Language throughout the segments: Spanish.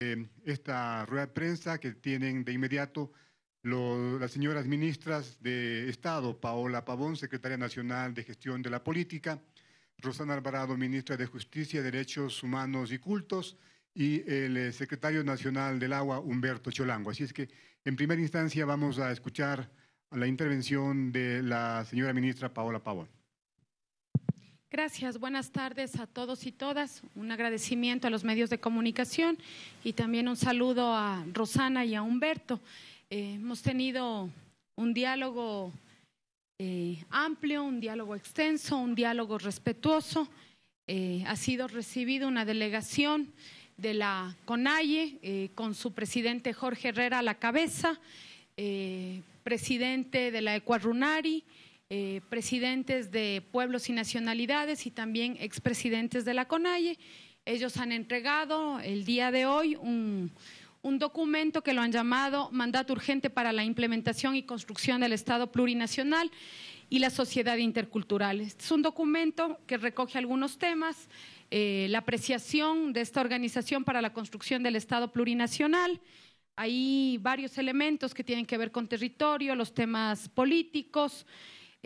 eh, esta rueda de prensa que tienen de inmediato las señoras ministras de Estado, Paola Pavón, secretaria nacional de Gestión de la Política, Rosana Alvarado, ministra de Justicia, Derechos Humanos y Cultos, y el eh, secretario nacional del Agua, Humberto Cholango. Así es que, en primera instancia, vamos a escuchar la intervención de la señora ministra Paola Pavón. Gracias, buenas tardes a todos y todas. Un agradecimiento a los medios de comunicación y también un saludo a Rosana y a Humberto. Eh, hemos tenido un diálogo eh, amplio, un diálogo extenso, un diálogo respetuoso. Eh, ha sido recibido una delegación de la CONAIE con su presidente Jorge Herrera a la cabeza, presidente de la Ecuarunari, presidentes de pueblos y nacionalidades y también expresidentes de la CONAIE. Ellos han entregado el día de hoy un, un documento que lo han llamado Mandato Urgente para la Implementación y Construcción del Estado Plurinacional y la Sociedad Intercultural. Este es un documento que recoge algunos temas, eh, la apreciación de esta organización para la construcción del Estado plurinacional. Hay varios elementos que tienen que ver con territorio, los temas políticos,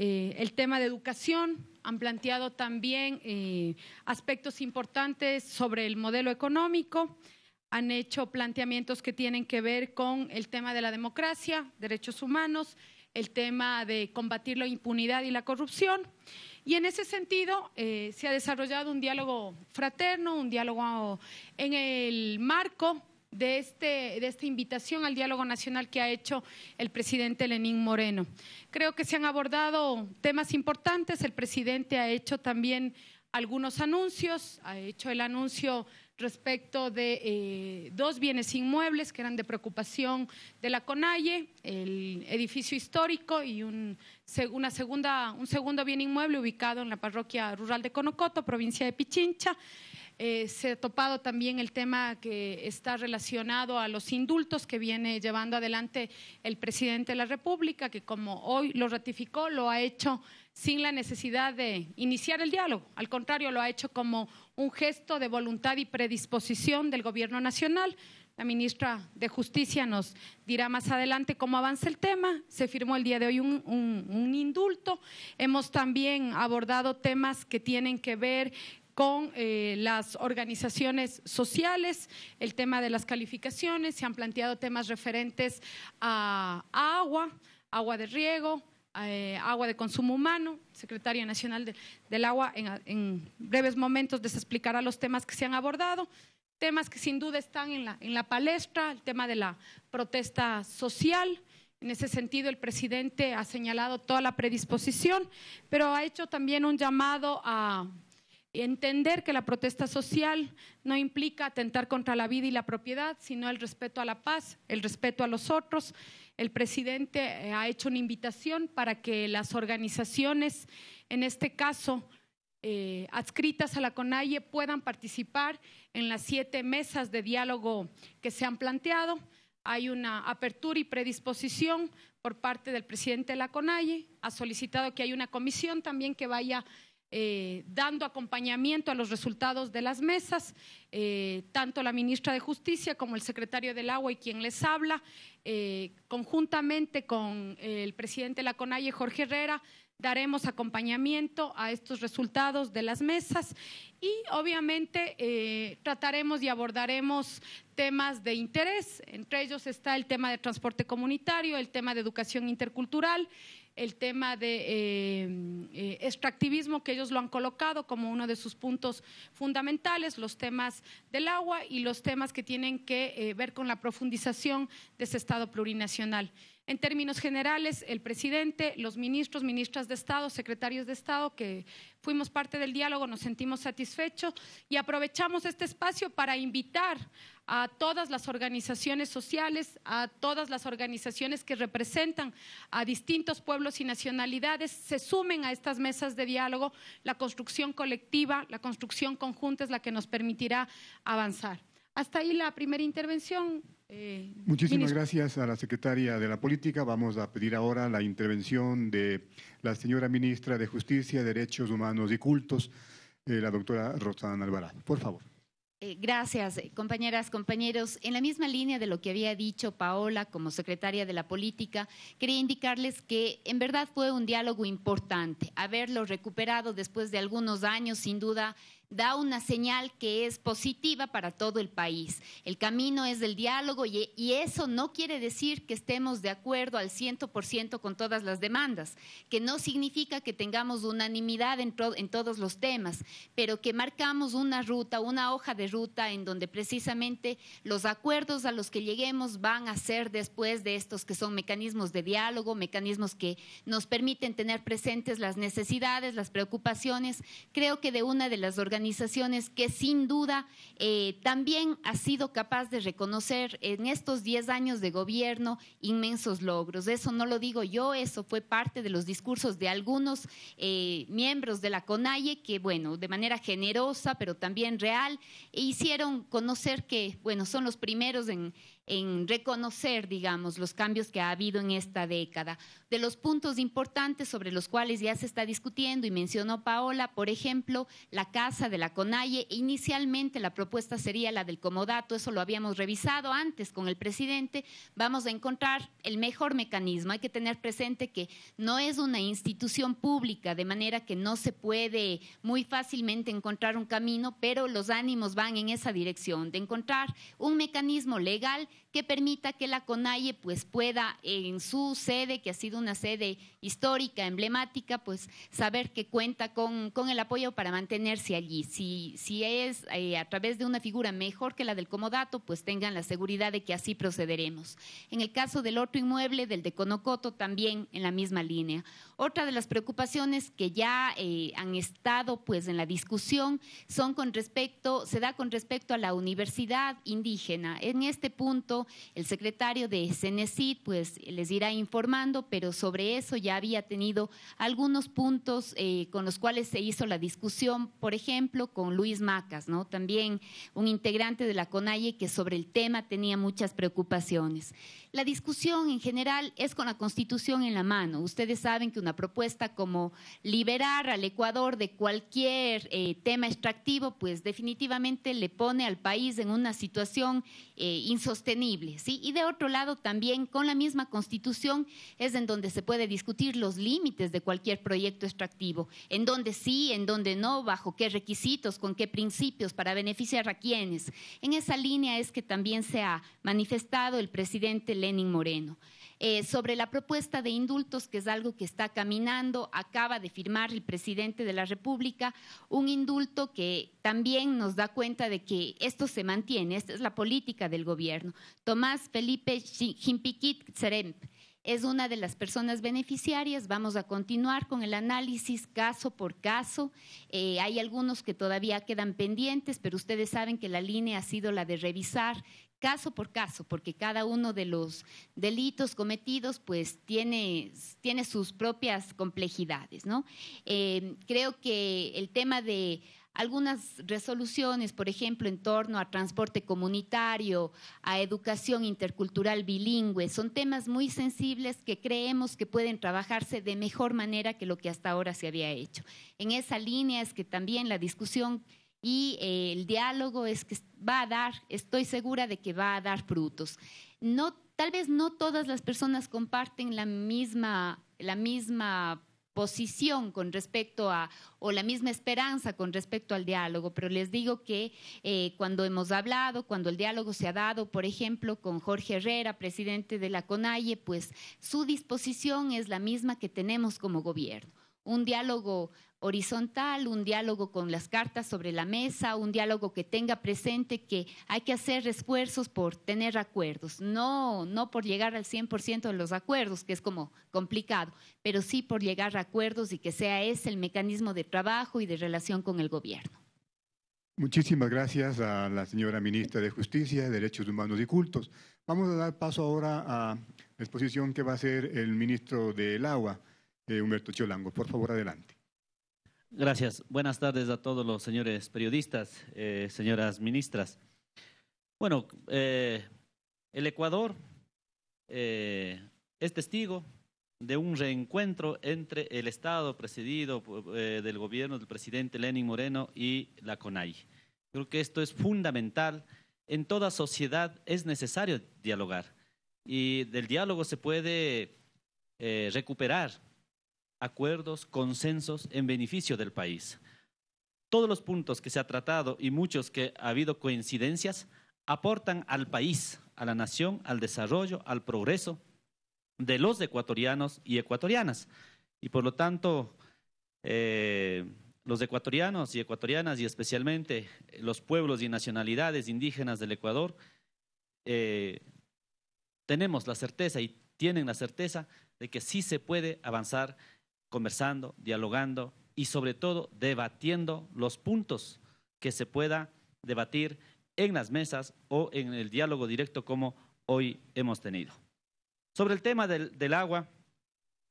eh, el tema de educación. Han planteado también eh, aspectos importantes sobre el modelo económico han hecho planteamientos que tienen que ver con el tema de la democracia, derechos humanos, el tema de combatir la impunidad y la corrupción. Y en ese sentido eh, se ha desarrollado un diálogo fraterno, un diálogo en el marco de, este, de esta invitación al diálogo nacional que ha hecho el presidente Lenín Moreno. Creo que se han abordado temas importantes. El presidente ha hecho también algunos anuncios, ha hecho el anuncio respecto de eh, dos bienes inmuebles que eran de preocupación de la CONAIE, el edificio histórico y un, una segunda, un segundo bien inmueble ubicado en la parroquia rural de Conocoto, provincia de Pichincha. Eh, se ha topado también el tema que está relacionado a los indultos que viene llevando adelante el presidente de la República, que como hoy lo ratificó, lo ha hecho sin la necesidad de iniciar el diálogo. Al contrario, lo ha hecho como un gesto de voluntad y predisposición del Gobierno Nacional. La ministra de Justicia nos dirá más adelante cómo avanza el tema. Se firmó el día de hoy un, indulto. Hemos también abordado temas que tienen que ver con eh, las organizaciones sociales, el tema de las calificaciones, se han planteado temas referentes a agua, agua de riego, eh, agua de consumo humano, secretaria nacional del agua, en, breves momentos les explicará los temas que se han abordado, temas que sin duda están en la, en la palestra, el tema de la protesta social. En ese sentido, el presidente ha señalado toda la predisposición, pero ha hecho también un llamado a entender que la protesta social no implica atentar contra la vida y la propiedad, sino el respeto a la paz, el respeto a los otros el presidente eh, ha hecho una invitación para que las organizaciones, en este caso eh, adscritas a la CONAIE, puedan participar en las siete mesas de diálogo que se han planteado. Hay una apertura y predisposición por parte del presidente de la CONAIE. Ha solicitado que haya una comisión también que vaya eh, dando acompañamiento a los resultados de las mesas, eh, tanto la ministra de Justicia como el secretario del Agua y quien les habla, eh, conjuntamente con el presidente de la CONAIE, Jorge Herrera, daremos acompañamiento a estos resultados de las mesas y obviamente trataremos y abordaremos temas de interés, entre ellos está el tema de transporte comunitario, el tema de educación intercultural, el tema de eh, eh, extractivismo, que ellos lo han colocado como uno de sus puntos fundamentales, los temas del agua y los temas que tienen que eh, ver con la profundización de ese Estado plurinacional. En términos generales, el presidente, los ministros, ministras de Estado, secretarios de Estado, que fuimos parte del diálogo, nos sentimos satisfechos y aprovechamos este espacio para invitar a todas las organizaciones sociales, a todas las organizaciones que representan a distintos pueblos y nacionalidades, se sumen a estas mesas de diálogo. La construcción colectiva, la construcción conjunta es la que nos permitirá avanzar. Hasta ahí la primera intervención. Eh, Muchísimas gracias a la secretaria de la Política. Vamos a pedir ahora la intervención de la señora ministra de Justicia, Derechos Humanos y Cultos, eh, la doctora Rosana Alvarado. Por favor. Eh, gracias, compañeras, compañeros. En la misma línea de lo que había dicho Paola como secretaria de la política, quería indicarles que en verdad fue un diálogo importante. Haberlo recuperado después de algunos años, sin duda, da una señal que es positiva para todo el país. El camino es del diálogo y, eso no quiere decir que estemos de acuerdo al 100% con todas las demandas, que no significa que tengamos unanimidad en, en todos los temas, pero que marcamos una ruta, una hoja de ruta en donde precisamente los acuerdos a los que lleguemos van a ser después de estos que son mecanismos de diálogo, mecanismos que nos permiten tener presentes las necesidades, las preocupaciones. Creo que de una de las organizaciones organizaciones que sin duda eh, también ha sido capaz de reconocer en estos 10 años de gobierno inmensos logros. Eso no lo digo yo, eso fue parte de los discursos de algunos eh, miembros de la CONAIE que, bueno, de manera generosa, pero también real, hicieron conocer que, bueno, son los primeros en, en reconocer, digamos, los cambios que ha habido en esta década. De los puntos importantes sobre los cuales ya se está discutiendo y mencionó Paola, por ejemplo, la casa de la CONAIE. Inicialmente la propuesta sería la del comodato, eso lo habíamos revisado antes con el presidente. Vamos a encontrar el mejor mecanismo. Hay que tener presente que no es una institución pública, de manera que no se puede muy fácilmente encontrar un camino, pero los ánimos van en esa dirección, de encontrar un mecanismo legal que permita que la CONAIE pues pueda en su sede, que ha sido una sede histórica, emblemática, pues saber que cuenta con, con el apoyo para mantenerse allí. Si, si es eh, a través de una figura mejor que la del comodato, pues tengan la seguridad de que así procederemos. En el caso del otro inmueble, del de Conocoto, también en la misma línea. Otra de las preocupaciones que ya eh, han estado pues en la discusión son con respecto, se da con respecto a la universidad indígena. En este punto, el secretario de Cenecid pues les irá informando, pero sobre eso ya había tenido algunos puntos eh, con los cuales se hizo la discusión, por ejemplo, con Luis Macas, ¿no? También un integrante de la CONAIE que sobre el tema tenía muchas preocupaciones. La discusión en general es con la Constitución en la mano. Ustedes saben que una propuesta como liberar al Ecuador de cualquier eh, tema extractivo, pues definitivamente le pone al país en una situación eh, insostenible. ¿sí? Y de otro lado, también con la misma Constitución es en donde se puede discutir los límites de cualquier proyecto extractivo, en donde sí, en donde no, bajo qué requisitos, con qué principios, para beneficiar a quienes. En esa línea es que también se ha manifestado el presidente Lenin Moreno. Eh, sobre la propuesta de indultos, que es algo que está caminando, acaba de firmar el presidente de la República un indulto que también nos da cuenta de que esto se mantiene, esta es la política del gobierno. Tomás Felipe Jimpiquit Seremp es una de las personas beneficiarias. Vamos a continuar con el análisis caso por caso. Eh, hay algunos que todavía quedan pendientes, pero ustedes saben que la línea ha sido la de revisar caso por caso, porque cada uno de los delitos cometidos pues tiene, tiene sus propias complejidades. ¿no? Eh, creo que el tema de algunas resoluciones, por ejemplo, en torno a transporte comunitario, a educación intercultural bilingüe, son temas muy sensibles que creemos que pueden trabajarse de mejor manera que lo que hasta ahora se había hecho. En esa línea es que también la discusión y eh, el diálogo es que va a dar, estoy segura de que va a dar frutos. No, tal vez no todas las personas comparten la misma, la misma posición con respecto a, o la misma esperanza con respecto al diálogo, pero les digo que eh, cuando hemos hablado, cuando el diálogo se ha dado, por ejemplo, con Jorge Herrera, presidente de la CONAIE, pues su disposición es la misma que tenemos como gobierno. Un diálogo horizontal, un diálogo con las cartas sobre la mesa, un diálogo que tenga presente que hay que hacer esfuerzos por tener acuerdos, no, no por llegar al 100% de los acuerdos, que es como complicado, pero sí por llegar a acuerdos y que sea ese el mecanismo de trabajo y de relación con el gobierno. Muchísimas gracias a la señora ministra de Justicia, Derechos Humanos y Cultos. Vamos a dar paso ahora a la exposición que va a hacer el ministro del Agua, eh, Humberto Cholango. Por favor, adelante. Gracias. Buenas tardes a todos los señores periodistas, eh, señoras ministras. Bueno, eh, el Ecuador eh, es testigo de un reencuentro entre el Estado presidido del gobierno del presidente Lenin Moreno y la CONAI. Creo que esto es fundamental. En toda sociedad es necesario dialogar y del diálogo se puede recuperar acuerdos, consensos en beneficio del país. Todos los puntos que se ha tratado y muchos que ha habido coincidencias aportan al país, a la nación, al desarrollo, al progreso de los ecuatorianos y ecuatorianas. Y por lo tanto, eh, los ecuatorianos y ecuatorianas y especialmente los pueblos y nacionalidades indígenas del Ecuador, eh, tenemos la certeza y tienen la certeza de que sí se puede avanzar conversando, dialogando y sobre todo debatiendo los puntos que se pueda debatir en las mesas o en el diálogo directo como hoy hemos tenido. Sobre el tema del, agua,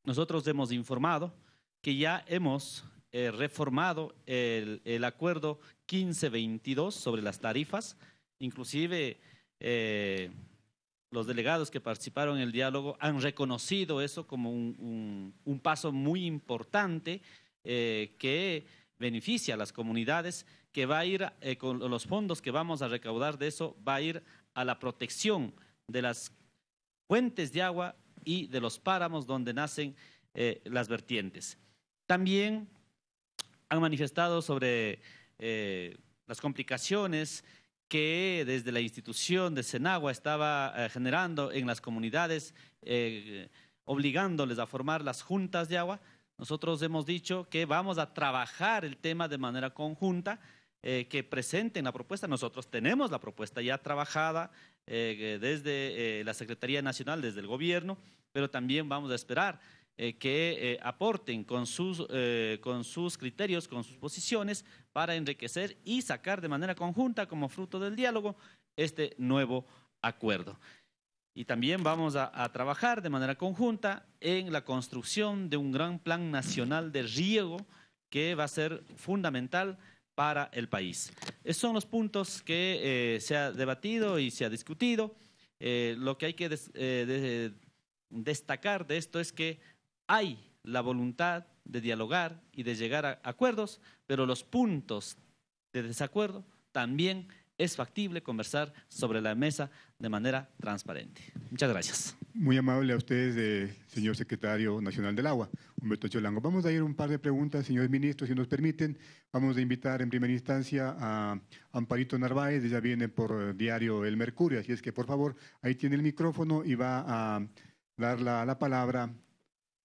nosotros hemos informado que ya hemos eh, reformado el, acuerdo 1522 sobre las tarifas, inclusive eh, los delegados que participaron en el diálogo han reconocido eso como un, paso muy importante eh, que beneficia a las comunidades, que va a ir eh, con los fondos que vamos a recaudar de eso, va a ir a la protección de las fuentes de agua y de los páramos donde nacen eh, las vertientes. También han manifestado sobre las complicaciones que desde la institución de Senagua estaba eh, generando en las comunidades, eh, obligándoles a formar las juntas de agua. Nosotros hemos dicho que vamos a trabajar el tema de manera conjunta, eh, que presenten la propuesta. Nosotros tenemos la propuesta ya trabajada desde la Secretaría Nacional, desde el gobierno, pero también vamos a esperar eh, que eh, aporten con sus, eh, con sus criterios, con sus posiciones, para enriquecer y sacar de manera conjunta, como fruto del diálogo, este nuevo acuerdo. Y también vamos a, trabajar de manera conjunta en la construcción de un gran plan nacional de riego que va a ser fundamental para el país. Esos son los puntos que se ha debatido y se ha discutido. lo que hay que destacar de esto es que hay la voluntad de dialogar y de llegar a acuerdos, pero los puntos de desacuerdo también es factible conversar sobre la mesa de manera transparente. Muchas gracias. Muy amable a ustedes, señor secretario nacional del agua, Humberto Cholango. Vamos a ir un par de preguntas, señores ministros, si nos permiten. Vamos a invitar en primera instancia a Amparito Narváez, ella viene por diario El Mercurio, así es que por favor, ahí tiene el micrófono y va a dar la palabra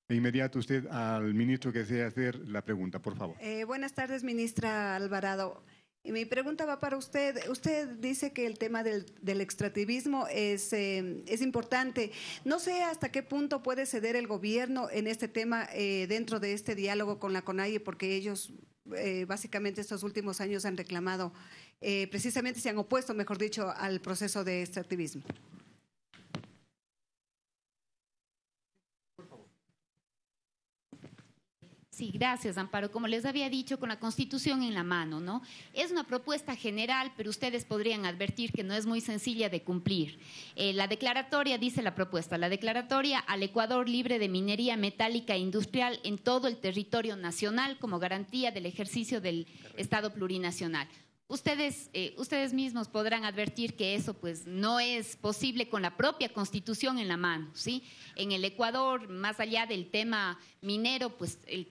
de inmediato usted al ministro que desea hacer la pregunta, por favor. Eh, buenas tardes, ministra Alvarado. Mi pregunta va para usted. Usted dice que el tema del, extractivismo es, eh, es, importante. No sé hasta qué punto puede ceder el gobierno en este tema eh, dentro de este diálogo con la CONAIE, porque ellos básicamente estos últimos años han reclamado, precisamente se han opuesto, mejor dicho, al proceso de extractivismo. Sí, gracias, Amparo. Como les había dicho, con la Constitución en la mano, ¿no? Es una propuesta general, pero ustedes podrían advertir que no es muy sencilla de cumplir. Eh, la declaratoria, dice la propuesta, la declaratoria al Ecuador libre de minería metálica e industrial en todo el territorio nacional como garantía del ejercicio del Estado plurinacional. Ustedes, eh, ustedes mismos podrán advertir que eso pues no es posible con la propia constitución en la mano, ¿sí? En el Ecuador, más allá del tema minero, pues el,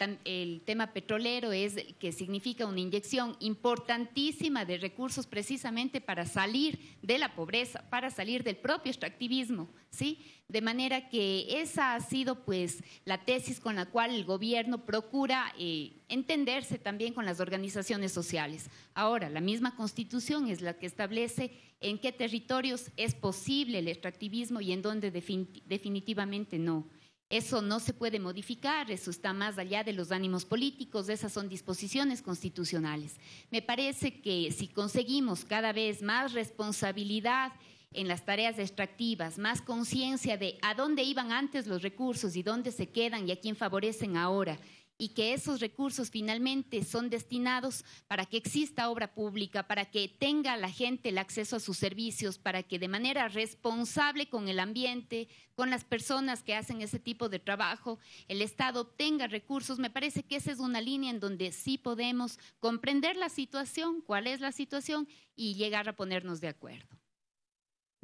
tema petrolero es que significa una inyección importantísima de recursos precisamente para salir de la pobreza, para salir del propio extractivismo, ¿sí? De manera que esa ha sido pues la tesis con la cual el gobierno procura eh, entenderse también con las organizaciones sociales. Ahora, la misma constitución es la que establece en qué territorios es posible el extractivismo y en dónde definitivamente no. Eso no se puede modificar, eso está más allá de los ánimos políticos, esas son disposiciones constitucionales. Me parece que si conseguimos cada vez más responsabilidad en las tareas extractivas, más conciencia de a dónde iban antes los recursos y dónde se quedan y a quién favorecen ahora, y que esos recursos finalmente son destinados para que exista obra pública, para que tenga la gente el acceso a sus servicios, para que de manera responsable con el ambiente, con las personas que hacen ese tipo de trabajo, el Estado obtenga recursos, me parece que esa es una línea en donde sí podemos comprender la situación, cuál es la situación y llegar a ponernos de acuerdo.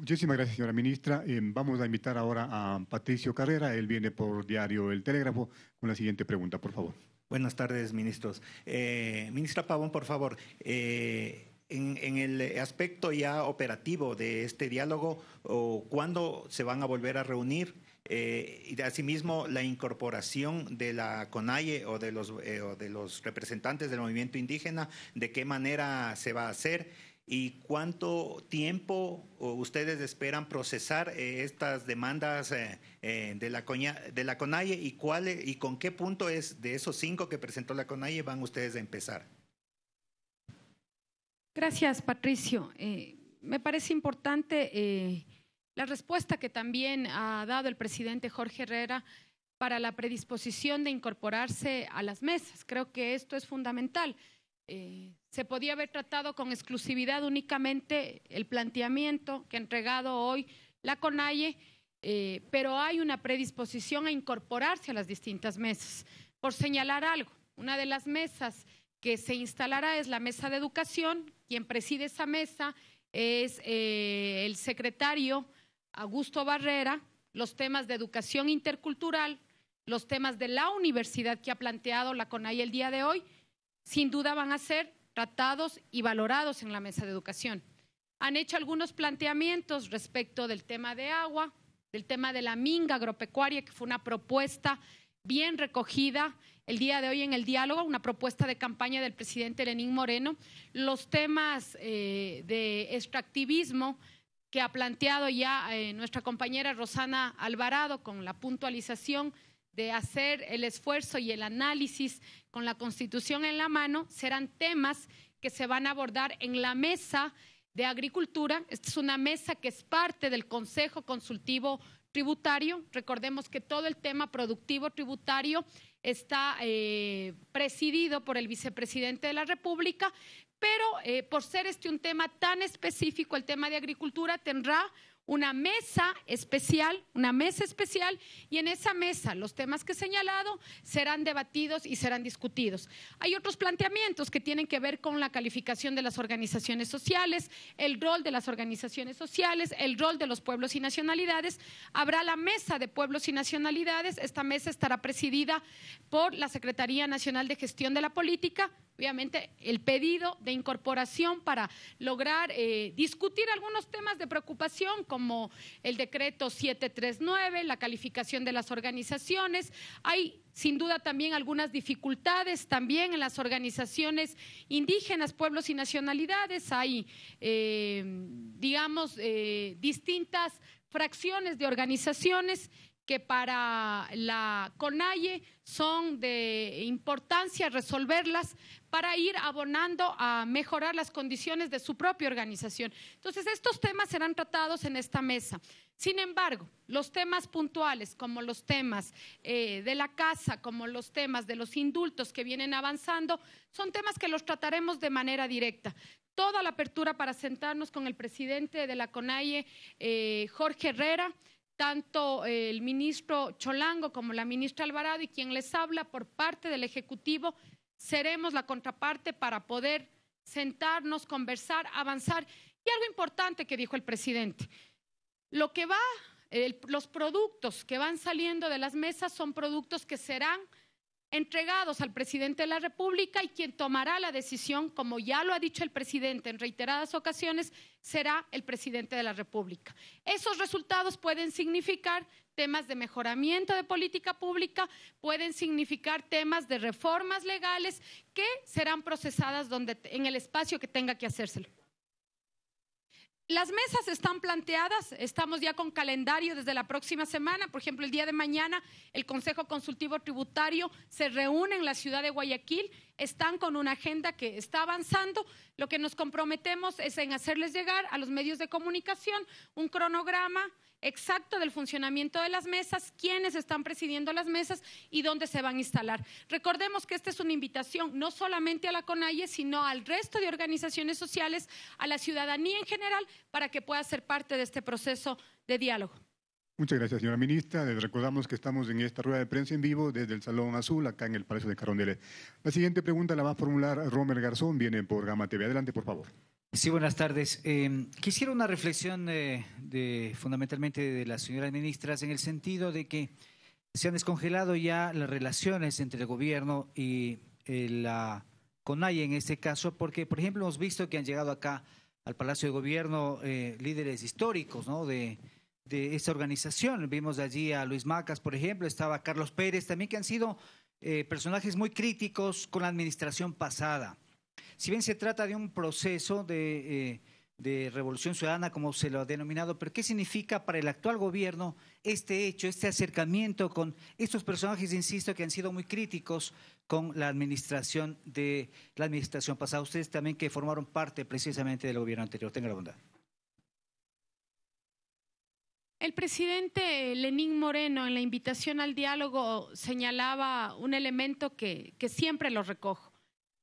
Muchísimas gracias, señora ministra. Eh, vamos a invitar ahora a Patricio Carrera. Él viene por diario El Telégrafo con la siguiente pregunta, por favor. Buenas tardes, ministros. Eh, ministra Pavón, por favor. Eh, en, el aspecto ya operativo de este diálogo, ¿cuándo se van a volver a reunir? y asimismo, la incorporación de la CONAIE o de, los, o de los representantes del movimiento indígena, ¿de qué manera se va a hacer? Y cuánto tiempo ustedes esperan procesar eh, estas demandas eh, eh, de, la CONAIE y, cuál, y con qué punto es de esos cinco que presentó la CONAIE van ustedes a empezar. Gracias, Patricio. me parece importante la respuesta que también ha dado el presidente Jorge Herrera para la predisposición de incorporarse a las mesas. Creo que esto es fundamental. Se podía haber tratado con exclusividad únicamente el planteamiento que ha entregado hoy la CONAIE, eh, pero hay una predisposición a incorporarse a las distintas mesas. Por señalar algo, una de las mesas que se instalará es la mesa de educación. Quien preside esa mesa es eh, el secretario Augusto Barrera. Los temas de educación intercultural, los temas de la universidad que ha planteado la CONAIE el día de hoy sin duda van a ser tratados y valorados en la mesa de educación. Han hecho algunos planteamientos respecto del tema de agua, del tema de la minga agropecuaria, que fue una propuesta bien recogida el día de hoy en el diálogo, una propuesta de campaña del presidente Lenín Moreno, los temas eh, de extractivismo que ha planteado ya eh, nuestra compañera Rosana Alvarado con la puntualización de hacer el esfuerzo y el análisis con la Constitución en la mano, serán temas que se van a abordar en la mesa de agricultura. Esta es una mesa que es parte del Consejo Consultivo Tributario. Recordemos que todo el tema productivo tributario está eh, presidido por el vicepresidente de la República, pero eh, por ser este un tema tan específico, el tema de agricultura tendrá una mesa especial, una mesa especial, y en esa mesa los temas que he señalado serán debatidos y serán discutidos. Hay otros planteamientos que tienen que ver con la calificación de las organizaciones sociales, el rol de las organizaciones sociales, el rol de los pueblos y nacionalidades. Habrá la mesa de pueblos y nacionalidades. Esta mesa estará presidida por la Secretaría Nacional de Gestión de la Política, obviamente el pedido de incorporación para lograr eh, discutir algunos temas de preocupación como el decreto 739, la calificación de las organizaciones. Hay sin duda también algunas dificultades también en las organizaciones indígenas, pueblos y nacionalidades. Hay, eh, digamos, eh, distintas fracciones de organizaciones que para la CONAIE son de importancia resolverlas para ir abonando a mejorar las condiciones de su propia organización. Entonces, estos temas serán tratados en esta mesa. Sin embargo, los temas puntuales, como los temas eh, de la casa, como los temas de los indultos que vienen avanzando, son temas que los trataremos de manera directa toda la apertura para sentarnos con el presidente de la CONAIE, eh, Jorge Herrera, tanto el ministro Cholango como la ministra Alvarado y quien les habla por parte del Ejecutivo, seremos la contraparte para poder sentarnos, conversar, avanzar. Y algo importante que dijo el presidente, lo que va, los productos que van saliendo de las mesas son productos que serán entregados al presidente de la República y quien tomará la decisión, como ya lo ha dicho el presidente en reiteradas ocasiones, será el presidente de la República. Esos resultados pueden significar temas de mejoramiento de política pública, pueden significar temas de reformas legales que serán procesadas donde, en el espacio que tenga que hacérselo. Las mesas están planteadas, estamos ya con calendario desde la próxima semana. Por ejemplo, el día de mañana el Consejo Consultivo Tributario se reúne en la ciudad de Guayaquil. están con una agenda que está avanzando. Lo que nos comprometemos es en hacerles llegar a los medios de comunicación un cronograma exacto del funcionamiento de las mesas, quiénes están presidiendo las mesas y dónde se van a instalar. Recordemos que esta es una invitación no solamente a la CONAIE, sino al resto de organizaciones sociales, a la ciudadanía en general, para que pueda ser parte de este proceso de diálogo. Muchas gracias, señora ministra. Les recordamos que estamos en esta rueda de prensa en vivo desde el Salón Azul, acá en el Palacio de Carondelet. La siguiente pregunta la va a formular Romer Garzón, viene por Gama TV. Adelante, por favor. Sí, buenas tardes. Eh, quisiera una reflexión eh, de, fundamentalmente de las señoras ministras en el sentido de que se han descongelado ya las relaciones entre el gobierno y eh, la CONAIE en este caso, porque, por ejemplo, hemos visto que han llegado acá al Palacio de Gobierno líderes históricos ¿no? de, de esta organización. Vimos allí a Luis Macas, por ejemplo, estaba Carlos Pérez, también que han sido personajes muy críticos con la administración pasada. Si bien se trata de un proceso eh, de, revolución ciudadana, como se lo ha denominado, pero ¿qué significa para el actual gobierno este hecho, este acercamiento con estos personajes, insisto, que han sido muy críticos con la administración de la administración pasada? Ustedes también que formaron parte precisamente del gobierno anterior. Tenga la bondad. El presidente Lenín Moreno en la invitación al diálogo señalaba un elemento que siempre lo recojo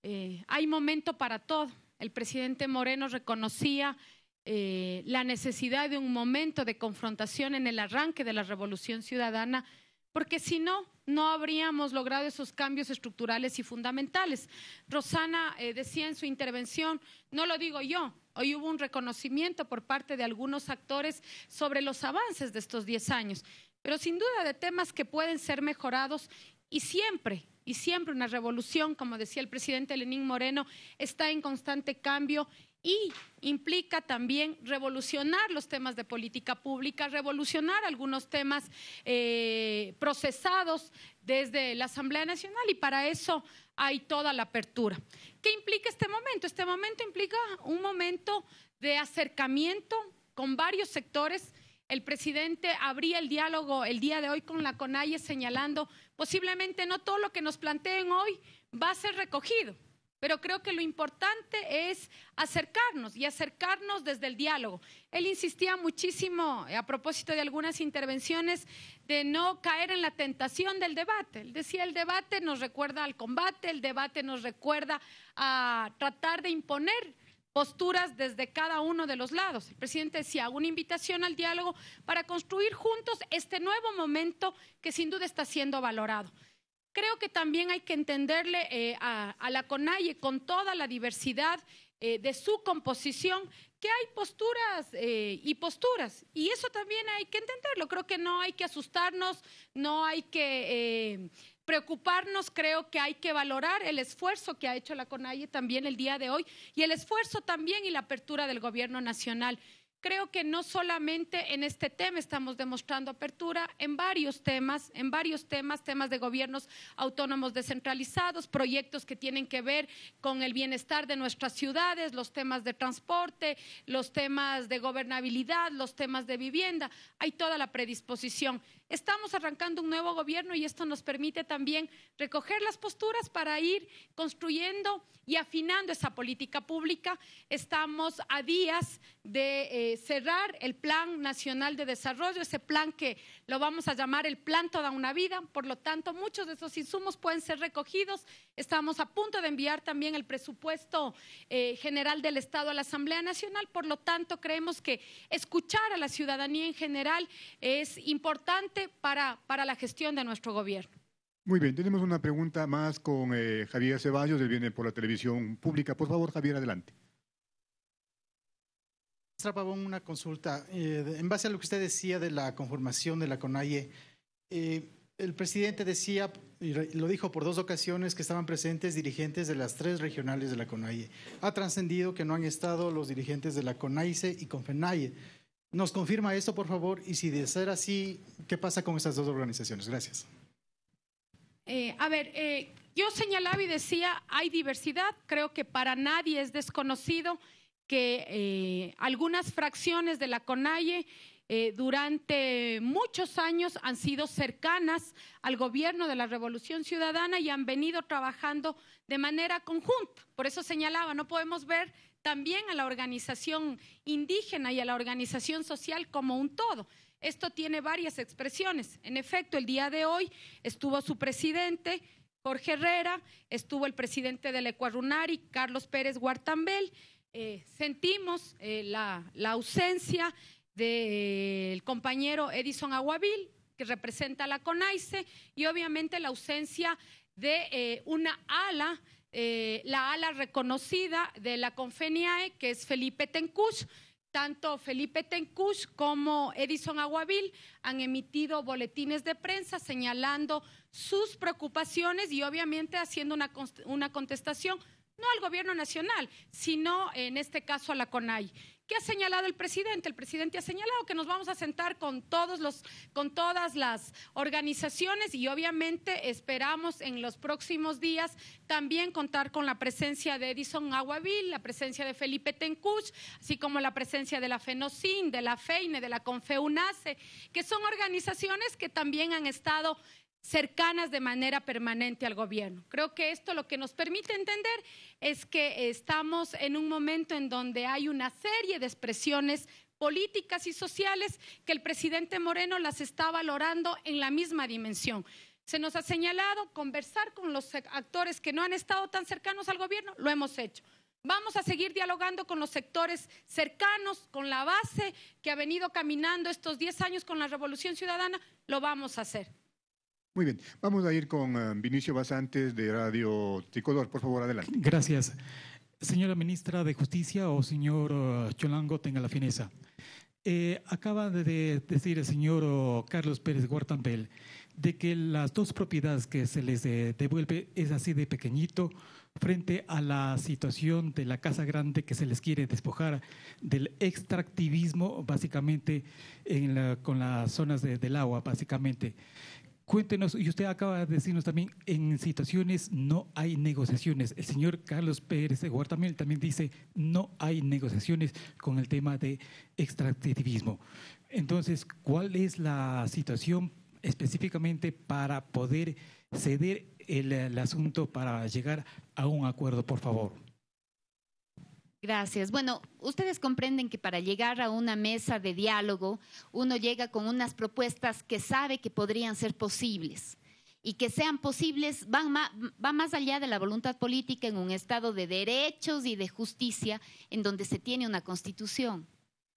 eh, hay momento para todo. El presidente Moreno reconocía eh, la necesidad de un momento de confrontación en el arranque de la revolución ciudadana, porque si no, no habríamos logrado esos cambios estructurales y fundamentales. Rosana eh, decía en su intervención, no lo digo yo, hoy hubo un reconocimiento por parte de algunos actores sobre los avances de estos 10 años, pero sin duda de temas que pueden ser mejorados y siempre y siempre una revolución, como decía el presidente Lenín Moreno, está en constante cambio y implica también revolucionar los temas de política pública, revolucionar algunos temas eh, procesados desde la Asamblea Nacional y para eso hay toda la apertura. ¿Qué implica este momento? Este momento implica un momento de acercamiento con varios sectores el presidente abría el diálogo el día de hoy con la CONAIE señalando posiblemente no todo lo que nos planteen hoy va a ser recogido, pero creo que lo importante es acercarnos y acercarnos desde el diálogo. Él insistía muchísimo a propósito de algunas intervenciones de no caer en la tentación del debate. Él decía, el debate nos recuerda al combate, el debate nos recuerda a tratar de imponer posturas desde cada uno de los lados. El presidente decía, una invitación al diálogo para construir juntos este nuevo momento que sin duda está siendo valorado. Creo que también hay que entenderle eh, a, la CONAIE con toda la diversidad eh, de su composición, que hay posturas eh, y posturas, y eso también hay que entenderlo. Creo que no hay que asustarnos, no hay que preocuparnos, creo que hay que valorar el esfuerzo que ha hecho la CONAIE también el día de hoy y el esfuerzo también y la apertura del gobierno nacional. Creo que no solamente en este tema estamos demostrando apertura, en varios temas, en varios temas, temas de gobiernos autónomos descentralizados, proyectos que tienen que ver con el bienestar de nuestras ciudades, los temas de transporte, los temas de gobernabilidad, los temas de vivienda. Hay toda la predisposición. Estamos arrancando un nuevo gobierno y esto nos permite también recoger las posturas para ir construyendo y afinando esa política pública. Estamos a días de eh, cerrar el Plan Nacional de Desarrollo, ese plan que lo vamos a llamar el Plan Toda una Vida. Por lo tanto, muchos de esos insumos pueden ser recogidos. Estamos a punto de enviar también el presupuesto eh, general del Estado a la Asamblea Nacional. Por lo tanto, creemos que escuchar a la ciudadanía en general es importante para, para la gestión de nuestro gobierno. Muy bien, tenemos una pregunta más con eh, Javier Ceballos, él viene por la televisión pública. Por favor, Javier, adelante. Pavón, una consulta. Eh, en base a lo que usted decía de la conformación de la CONAIE, eh, el presidente decía, y lo dijo por dos ocasiones, que estaban presentes dirigentes de las tres regionales de la CONAIE. Ha trascendido que no han estado los dirigentes de la CONAICE y CONFENAIE. ¿Nos confirma esto, por favor? Y si de ser así, ¿qué pasa con estas dos organizaciones? Gracias. Eh, a ver, eh, yo señalaba y decía, hay diversidad, creo que para nadie es desconocido que eh, algunas fracciones de la CONAIE durante muchos años han sido cercanas al gobierno de la Revolución Ciudadana y han venido trabajando de manera conjunta. Por eso señalaba, no podemos ver también a la organización indígena y a la organización social como un todo. Esto tiene varias expresiones. En efecto, el día de hoy estuvo su presidente, Jorge Herrera, estuvo el presidente del Ecuarunari, Carlos Pérez Guartambel. Eh, sentimos eh, la, ausencia del compañero Edison Aguavil, que representa a la CONAICE, y obviamente la ausencia de eh, una ala, la ala reconocida de la Confeniae, que es Felipe Tencush, tanto Felipe Tencush como Edison Aguavil han emitido boletines de prensa señalando sus preocupaciones y obviamente haciendo una, una contestación no al gobierno nacional, sino en este caso a la CONAI. ¿Qué ha señalado el presidente? El presidente ha señalado que nos vamos a sentar con, todos los, con todas las organizaciones y obviamente esperamos en los próximos días también contar con la presencia de Edison Aguavil, la presencia de Felipe Tencuch, así como la presencia de la FENOCIN, de la FEINE, de la CONFEUNACE, que son organizaciones que también han estado cercanas de manera permanente al gobierno. Creo que esto lo que nos permite entender es que estamos en un momento en donde hay una serie de expresiones políticas y sociales que el presidente Moreno las está valorando en la misma dimensión. Se nos ha señalado conversar con los actores que no han estado tan cercanos al gobierno, lo hemos hecho. Vamos a seguir dialogando con los sectores cercanos, con la base que ha venido caminando estos 10 años con la Revolución Ciudadana, lo vamos a hacer. Muy bien, vamos a ir con eh, Vinicio Basantes de Radio Tricolor. Por favor, adelante. Gracias. Señora Ministra de Justicia o señor uh, Cholango, tenga la fineza. Eh, acaba de decir el señor Carlos Pérez Guartambel de que las dos propiedades que se les eh, devuelve es así de pequeñito frente a la situación de la casa grande que se les quiere despojar del extractivismo básicamente con las zonas del agua básicamente. Cuéntenos, y usted acaba de decirnos también, en situaciones no hay negociaciones. El señor Carlos Pérez de Guartamel también dice, no hay negociaciones con el tema de extractivismo. Entonces, ¿cuál es la situación específicamente para poder ceder el asunto para llegar a un acuerdo, por favor? Gracias. Bueno, ustedes comprenden que para llegar a una mesa de diálogo, uno llega con unas propuestas que sabe que podrían ser posibles y que sean posibles van va más allá de la voluntad política en un estado de derechos y de justicia en donde se tiene una constitución.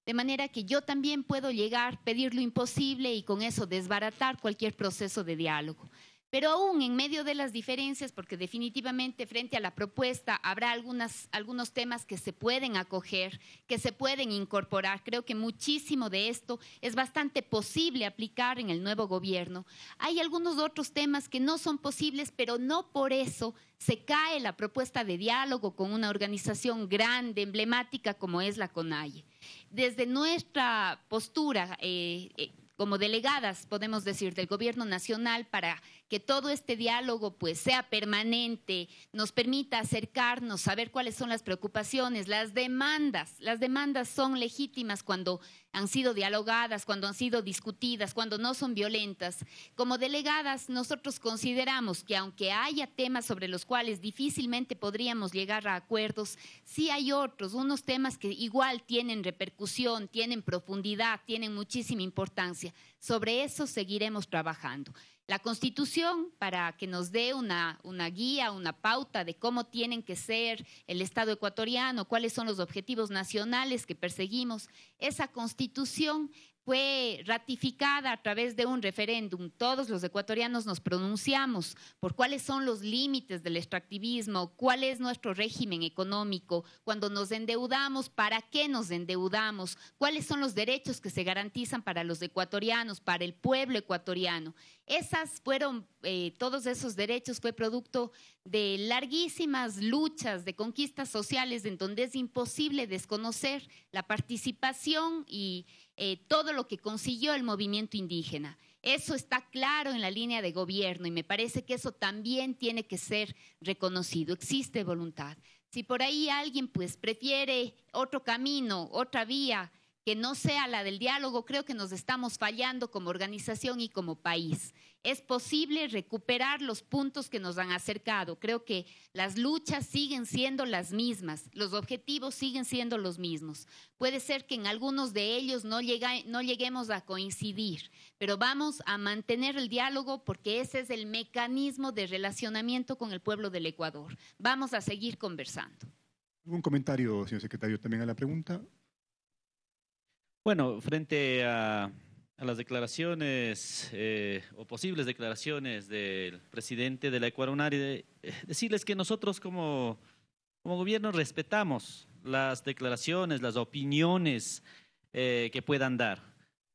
De manera que yo también puedo llegar, pedir lo imposible y con eso desbaratar cualquier proceso de diálogo. Pero aún en medio de las diferencias, porque definitivamente frente a la propuesta habrá algunas, algunos temas que se pueden acoger, que se pueden incorporar. Creo que muchísimo de esto es bastante posible aplicar en el nuevo gobierno. Hay algunos otros temas que no son posibles, pero no por eso se cae la propuesta de diálogo con una organización grande, emblemática como es la CONAIE. Desde nuestra postura, eh, eh, como delegadas, podemos decir, del gobierno nacional para que todo este diálogo pues sea permanente, nos permita acercarnos, saber cuáles son las preocupaciones, las demandas. Las demandas son legítimas cuando han sido dialogadas, cuando han sido discutidas, cuando no son violentas. Como delegadas, nosotros consideramos que aunque haya temas sobre los cuales difícilmente podríamos llegar a acuerdos, sí hay otros, unos temas que igual tienen repercusión, tienen profundidad, tienen muchísima importancia. Sobre eso seguiremos trabajando la Constitución para que nos dé una, una, guía, una pauta de cómo tienen que ser el Estado ecuatoriano, cuáles son los objetivos nacionales que perseguimos. Esa Constitución fue ratificada a través de un referéndum. Todos los ecuatorianos nos pronunciamos por cuáles son los límites del extractivismo, cuál es nuestro régimen económico, cuando nos endeudamos, para qué nos endeudamos, cuáles son los derechos que se garantizan para los ecuatorianos, para el pueblo ecuatoriano. Esas fueron, eh, todos esos derechos fue producto de larguísimas luchas, de conquistas sociales, en donde es imposible desconocer la participación y eh, todo lo que consiguió el movimiento indígena. Eso está claro en la línea de gobierno y me parece que eso también tiene que ser reconocido. Existe voluntad. Si por ahí alguien pues prefiere otro camino, otra vía, que no sea la del diálogo, creo que nos estamos fallando como organización y como país. Es posible recuperar los puntos que nos han acercado. Creo que las luchas siguen siendo las mismas, los objetivos siguen siendo los mismos. Puede ser que en algunos de ellos no, no lleguemos a coincidir, pero vamos a mantener el diálogo porque ese es el mecanismo de relacionamiento con el pueblo del Ecuador. Vamos a seguir conversando. ¿Un comentario, señor secretario, también a la pregunta? Bueno, frente a, las declaraciones eh, o posibles declaraciones del presidente de la Ecuador eh, decirles que nosotros como, como gobierno respetamos las declaraciones, las opiniones eh, que puedan dar,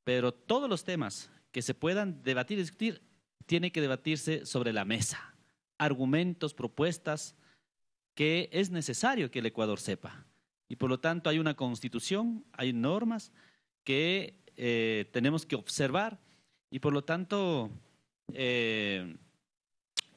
pero todos los temas que se puedan debatir y discutir tienen que debatirse sobre la mesa, argumentos, propuestas que es necesario que el Ecuador sepa. Y por lo tanto hay una constitución, hay normas, que eh, tenemos que observar y por lo tanto, eh,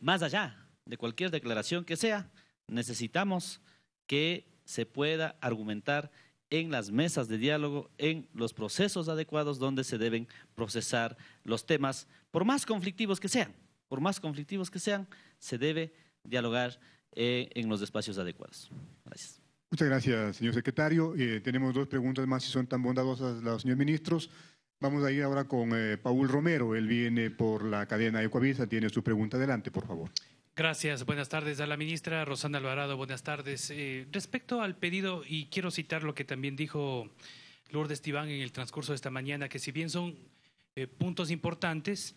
más allá de cualquier declaración que sea, necesitamos que se pueda argumentar en las mesas de diálogo, en los procesos adecuados donde se deben procesar los temas, por más conflictivos que sean, por más conflictivos que sean, se debe dialogar eh, en los espacios adecuados. Gracias. Muchas gracias, señor secretario. Eh, tenemos dos preguntas más, si son tan bondadosas los señores ministros. Vamos a ir ahora con eh, Paul Romero. Él viene por la cadena Ecuavisa. Tiene su pregunta. Adelante, por favor. Gracias. Buenas tardes a la ministra Rosana Alvarado. Buenas tardes. Eh, respecto al pedido, y quiero citar lo que también dijo Lourdes Tibán en el transcurso de esta mañana, que si bien son puntos importantes,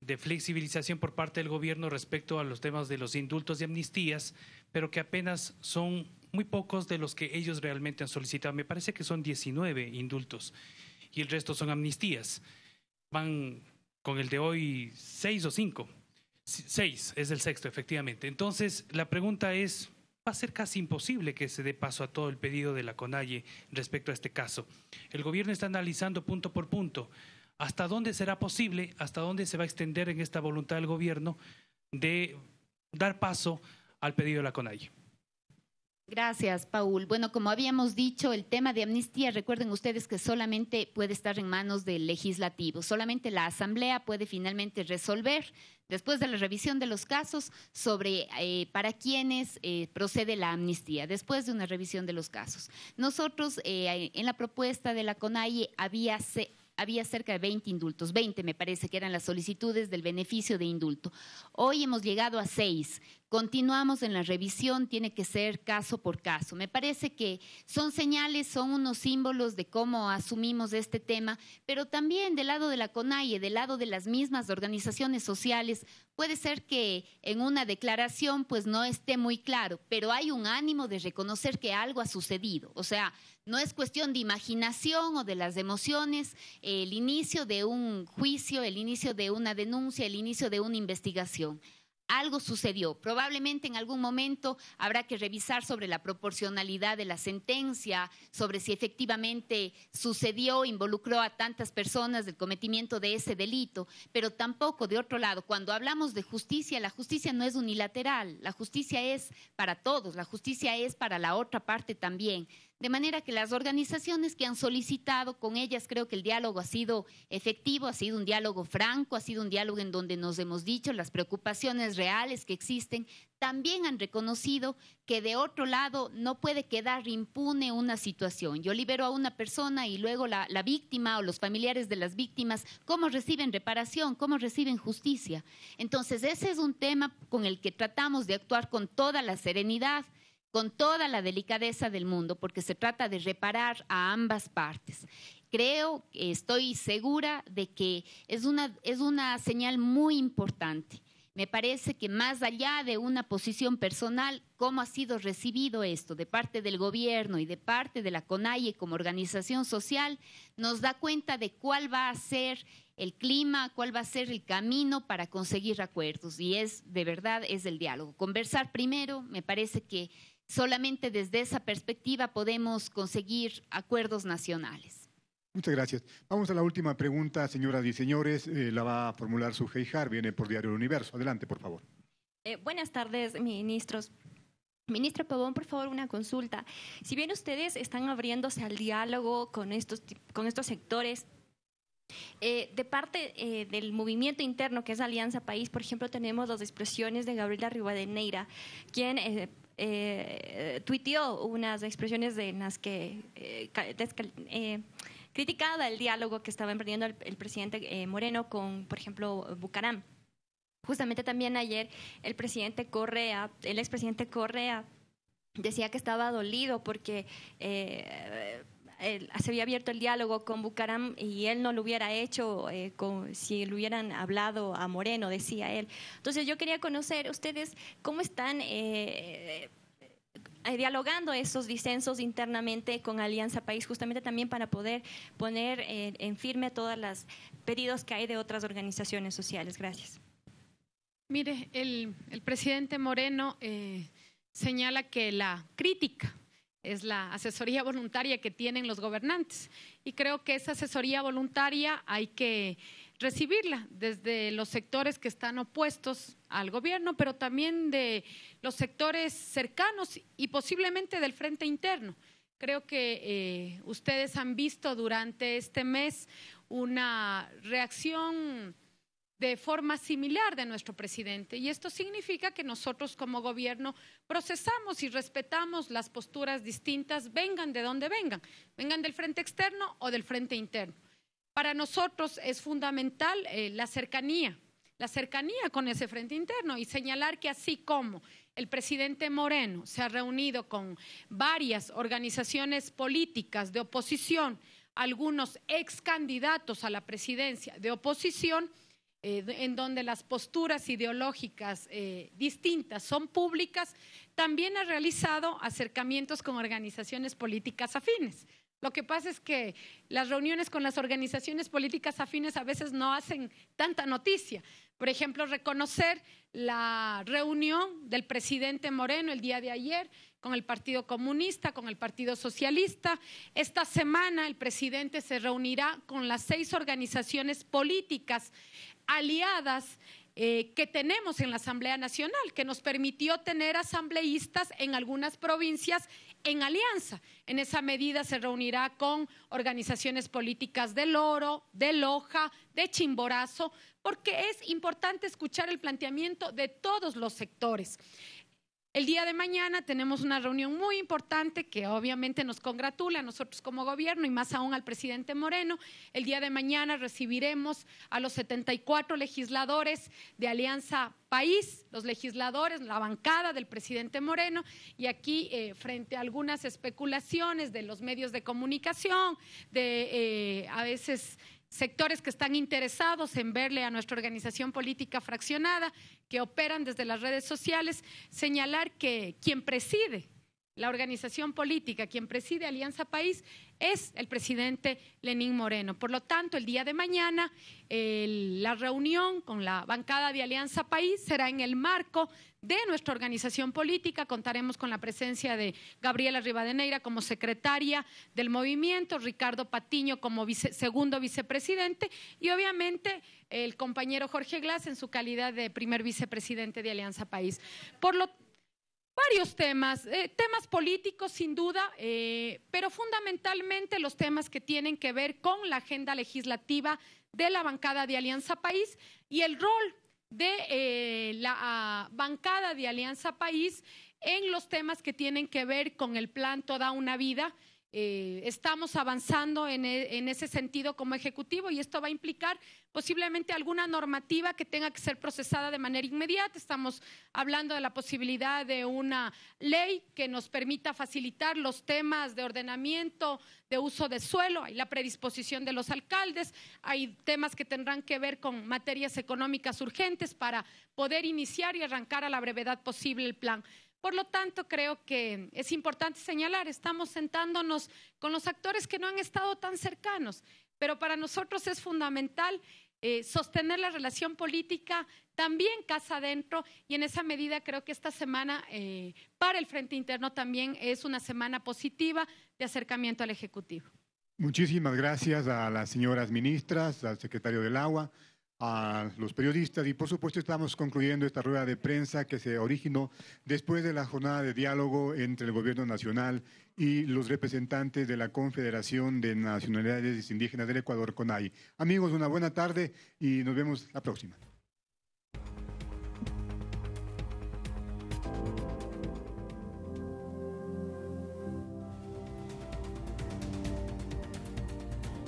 de flexibilización por parte del gobierno respecto a los temas de los indultos y amnistías, pero que apenas son muy pocos de los que ellos realmente han solicitado. Me parece que son 19 indultos y el resto son amnistías. Van con el de hoy seis o cinco. Seis es el sexto, efectivamente. Entonces, la pregunta es, va a ser casi imposible que se dé paso a todo el pedido de la CONAIE respecto a este caso. El gobierno está analizando punto por punto hasta dónde será posible, hasta dónde se va a extender en esta voluntad del gobierno de dar paso al pedido de la CONAIE. Gracias, Paul. Bueno, como habíamos dicho, el tema de amnistía, recuerden ustedes que solamente puede estar en manos del legislativo, solamente la Asamblea puede finalmente resolver, después de la revisión de los casos, sobre eh, para quiénes eh, procede la amnistía, después de una revisión de los casos. Nosotros, eh, en la propuesta de la CONAIE, había había cerca de 20 indultos, 20 me parece que eran las solicitudes del beneficio de indulto. Hoy hemos llegado a seis. Continuamos en la revisión, tiene que ser caso por caso. Me parece que son señales, son unos símbolos de cómo asumimos este tema, pero también del lado de la CONAIE, del lado de las mismas organizaciones sociales, puede ser que en una declaración pues no esté muy claro, pero hay un ánimo de reconocer que algo ha sucedido. O sea, no es cuestión de imaginación o de las emociones, el inicio de un juicio, el inicio de una denuncia, el inicio de una investigación algo sucedió. Probablemente en algún momento habrá que revisar sobre la proporcionalidad de la sentencia, sobre si efectivamente sucedió, involucró a tantas personas del cometimiento de ese delito, pero tampoco, de otro lado, cuando hablamos de justicia, la justicia no es unilateral, la justicia es para todos, la justicia es para la otra parte también. De manera que las organizaciones que han solicitado, con ellas creo que el diálogo ha sido efectivo, ha sido un diálogo franco, ha sido un diálogo en donde nos hemos dicho las preocupaciones reales que existen, también han reconocido que de otro lado no puede quedar impune una situación. Yo libero a una persona y luego la, víctima o los familiares de las víctimas, ¿cómo reciben reparación? ¿Cómo reciben justicia? Entonces, ese es un tema con el que tratamos de actuar con toda la serenidad con toda la delicadeza del mundo, porque se trata de reparar a ambas partes. Creo, estoy segura de que es una, es una señal muy importante. Me parece que más allá de una posición personal, cómo ha sido recibido esto de parte del gobierno y de parte de la CONAIE como organización social, nos da cuenta de cuál va a ser el clima, cuál va a ser el camino para conseguir acuerdos. Y es, de verdad, es el diálogo. Conversar primero, me parece que Solamente desde esa perspectiva podemos conseguir acuerdos nacionales. Muchas gracias. Vamos a la última pregunta, señoras y señores. Eh, la va a formular su Heijar, viene por Diario El Universo. Adelante, por favor. Eh, buenas tardes, ministros. Ministra Pavón, por favor, una consulta. Si bien ustedes están abriéndose al diálogo con estos, con estos sectores, eh, de parte eh, del movimiento interno que es Alianza País, por ejemplo, tenemos las expresiones de Gabriela Rivadeneira, quien eh, eh, tuiteó unas expresiones de las que criticaba el diálogo que estaba emprendiendo el, presidente Moreno con, por ejemplo, Bucaram. Justamente también ayer el presidente Correa, el expresidente Correa, decía que estaba dolido porque eh, se había abierto el diálogo con Bucaram y él no lo hubiera hecho eh, si le hubieran hablado a Moreno, decía él. Entonces yo quería conocer ustedes cómo están eh, dialogando esos disensos internamente con Alianza País, justamente también para poder poner en firme todos los pedidos que hay de otras organizaciones sociales. Gracias. Mire, el, presidente Moreno eh, señala que la crítica es la asesoría voluntaria que tienen los gobernantes. Y creo que esa asesoría voluntaria hay que recibirla desde los sectores que están opuestos al gobierno, pero también de los sectores cercanos y posiblemente del frente interno. Creo que eh, ustedes han visto durante este mes una reacción de forma similar de nuestro presidente. Y esto significa que nosotros como gobierno procesamos y respetamos las posturas distintas, vengan de donde vengan, vengan del frente externo o del frente interno. Para nosotros es fundamental eh, la cercanía, la cercanía con ese frente interno y señalar que así como el presidente Moreno se ha reunido con varias organizaciones políticas de oposición, algunos ex candidatos a la presidencia de oposición, eh, en donde las posturas ideológicas eh, distintas son públicas, también ha realizado acercamientos con organizaciones políticas afines. Lo que pasa es que las reuniones con las organizaciones políticas afines a veces no hacen tanta noticia. Por ejemplo, reconocer la reunión del presidente Moreno el día de ayer con el Partido Comunista, con el Partido Socialista. Esta semana el presidente se reunirá con las seis organizaciones políticas aliadas eh, que tenemos en la Asamblea Nacional, que nos permitió tener asambleístas en algunas provincias en alianza. En esa medida se reunirá con organizaciones políticas del Oro, de Loja, de Chimborazo, porque es importante escuchar el planteamiento de todos los sectores. El día de mañana tenemos una reunión muy importante que obviamente nos congratula a nosotros como gobierno y más aún al presidente Moreno. El día de mañana recibiremos a los 74 legisladores de Alianza País, los legisladores, la bancada del presidente Moreno, y aquí eh, frente a algunas especulaciones de los medios de comunicación, de eh, a veces sectores que están interesados en verle a nuestra organización política fraccionada, que operan desde las redes sociales, señalar que quien preside la organización política, quien preside Alianza País, es el presidente Lenín Moreno. Por lo tanto, el día de mañana la reunión con la bancada de Alianza País será en el marco de nuestra organización política. Contaremos con la presencia de Gabriela Rivadeneira como secretaria del movimiento, Ricardo Patiño como segundo vicepresidente y obviamente el compañero Jorge Glass en su calidad de primer vicepresidente de Alianza País. Por lo varios temas, eh, temas políticos sin duda, eh, pero fundamentalmente los temas que tienen que ver con la agenda legislativa de la bancada de Alianza País y el rol de eh, la ah, bancada de Alianza País en los temas que tienen que ver con el plan Toda una vida eh, estamos avanzando e, en, ese sentido como ejecutivo y esto va a implicar posiblemente alguna normativa que tenga que ser procesada de manera inmediata. Estamos hablando de la posibilidad de una ley que nos permita facilitar los temas de ordenamiento, de uso de suelo, hay la predisposición de los alcaldes, hay temas que tendrán que ver con materias económicas urgentes para poder iniciar y arrancar a la brevedad posible el plan. Por lo tanto, creo que es importante señalar, estamos sentándonos con los actores que no han estado tan cercanos, pero para nosotros es fundamental eh, sostener la relación política también casa adentro y en esa medida creo que esta semana eh, para el Frente Interno también es una semana positiva de acercamiento al Ejecutivo. Muchísimas gracias a las señoras ministras, al secretario del Agua, a los periodistas y por supuesto estamos concluyendo esta rueda de prensa que se originó después de la jornada de diálogo entre el gobierno nacional y los representantes de la Confederación de Nacionalidades Indígenas del Ecuador, CONAI. Amigos, una buena tarde y nos vemos la próxima.